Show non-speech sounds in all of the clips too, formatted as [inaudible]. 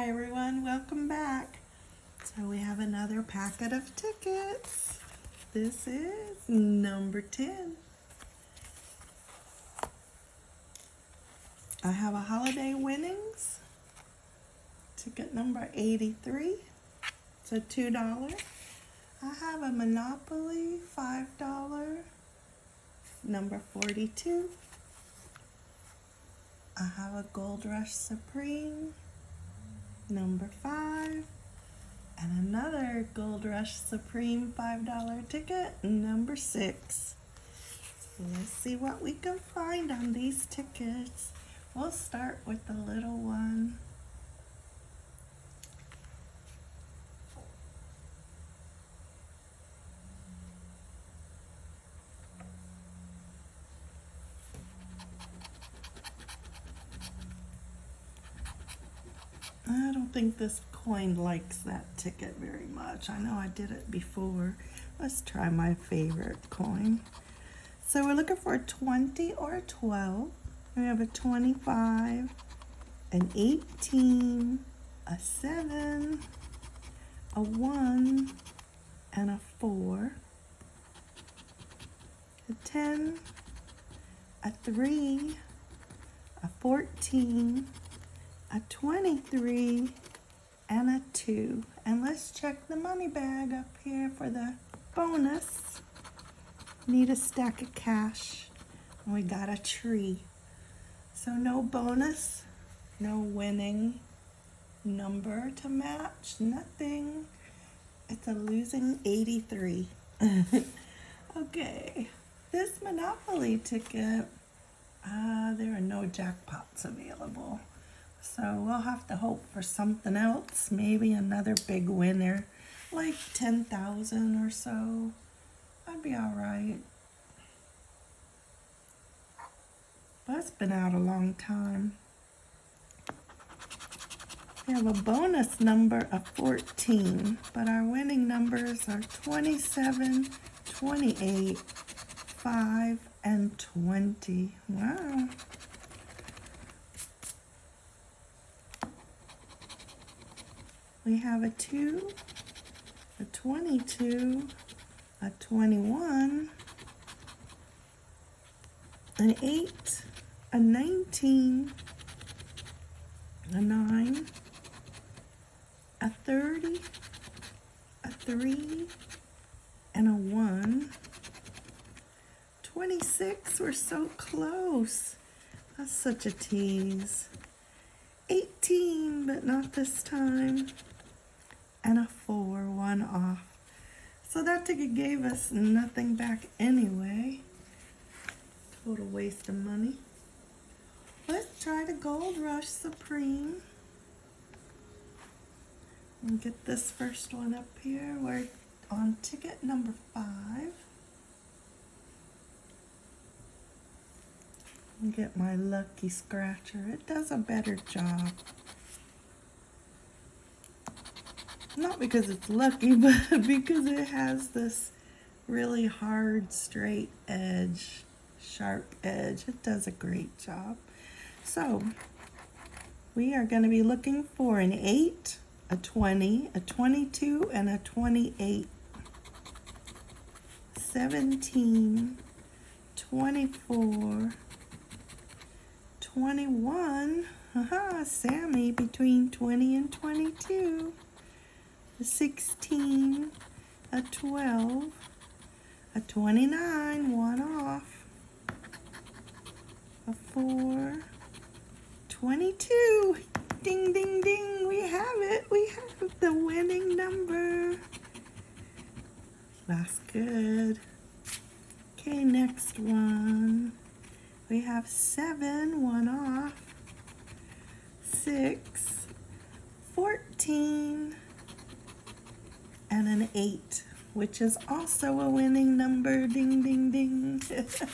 Hi everyone, welcome back. So we have another packet of tickets. This is number 10. I have a holiday winnings. Ticket number 83. It's a $2. I have a Monopoly $5. Number 42. I have a Gold Rush Supreme number five, and another Gold Rush Supreme $5 ticket, number six. Let's see what we can find on these tickets. We'll start with the little one. I don't think this coin likes that ticket very much. I know I did it before. Let's try my favorite coin. So we're looking for a 20 or a 12. We have a 25, an 18, a 7, a 1, and a 4, a 10, a 3, a 14, a 23, and a 2. And let's check the money bag up here for the bonus. Need a stack of cash. And we got a tree. So no bonus, no winning number to match, nothing. It's a losing 83. [laughs] okay, this Monopoly ticket, uh, there are no jackpots available. So we'll have to hope for something else, maybe another big winner, like 10,000 or so. I'd be all right. It's been out a long time. We have a bonus number of 14, but our winning numbers are 27, 28, 5, and 20. Wow. We have a 2, a 22, a 21, an 8, a 19, a 9, a 30, a 3, and a 1. 26, we're so close. That's such a tease. 18, but not this time and a four, one off. So that ticket gave us nothing back anyway. Total waste of money. Let's try the Gold Rush Supreme. And get this first one up here. We're on ticket number five. And get my lucky scratcher. It does a better job. Not because it's lucky, [laughs] but because it has this really hard, straight edge, sharp edge. It does a great job. So, we are going to be looking for an 8, a 20, a 22, and a 28. 17, 24, 21, haha, Sammy between 20 and 22 a 16, a 12, a 29, one off, a 4, 22. Ding, ding, ding. We have it. We have the winning number. That's good. Okay, next one. We have 7, one off, 6, 14, and an 8, which is also a winning number. Ding, ding, ding. [laughs] so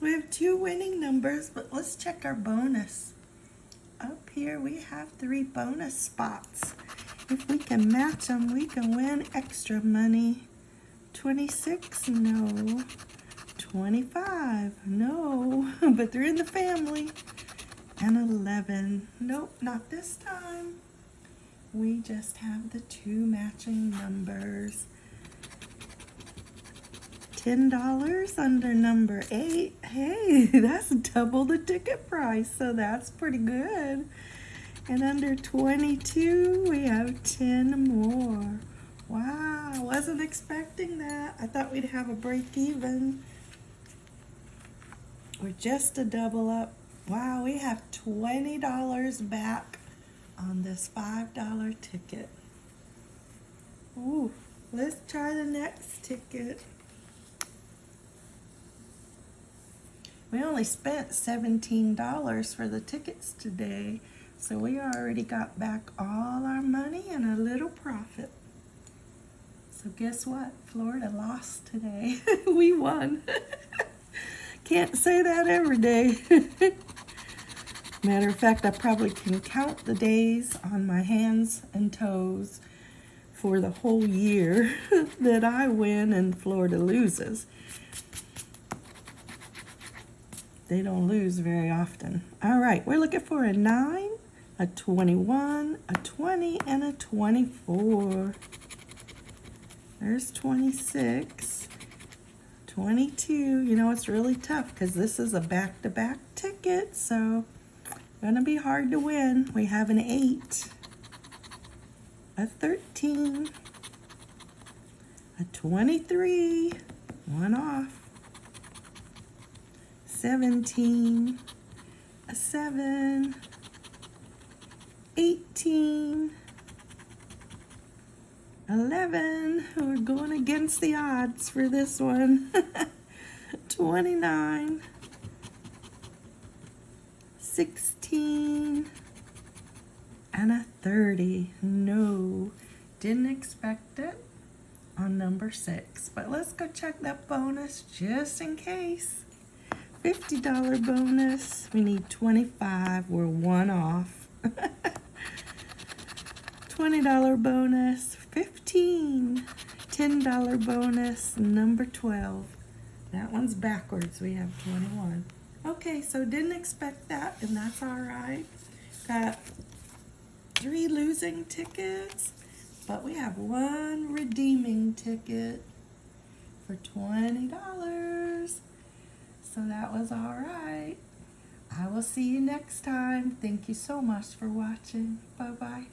we have two winning numbers, but let's check our bonus. Up here we have three bonus spots. If we can match them, we can win extra money. 26, no. 25, no. [laughs] but they're in the family. And 11, nope, not this time. We just have the two matching numbers. $10 under number 8. Hey, [laughs] that's double the ticket price, so that's pretty good. And under 22, we have 10 more. Wow, wasn't expecting that. I thought we'd have a break even. Or just a double up. Wow, we have $20 back on this $5 ticket. Ooh, let's try the next ticket. We only spent $17 for the tickets today, so we already got back all our money and a little profit. So guess what? Florida lost today. [laughs] we won. [laughs] Can't say that every day. [laughs] Matter of fact, I probably can count the days on my hands and toes for the whole year [laughs] that I win and Florida loses. They don't lose very often. All right, we're looking for a 9, a 21, a 20, and a 24. There's 26. 22. You know, it's really tough because this is a back-to-back -back ticket, so gonna be hard to win. We have an 8, a 13, a 23, one off, 17, a 7, 18, 11. We're going against the odds for this one. [laughs] 29, 16, and a 30. No, didn't expect it on number 6. But let's go check that bonus just in case. $50 bonus. We need 25. We're one off. [laughs] $20 bonus. 15. $10 bonus. Number 12. That one's backwards. We have 21. Okay, so didn't expect that, and that's all right. Got three losing tickets, but we have one redeeming ticket for $20. So that was all right. I will see you next time. Thank you so much for watching. Bye-bye.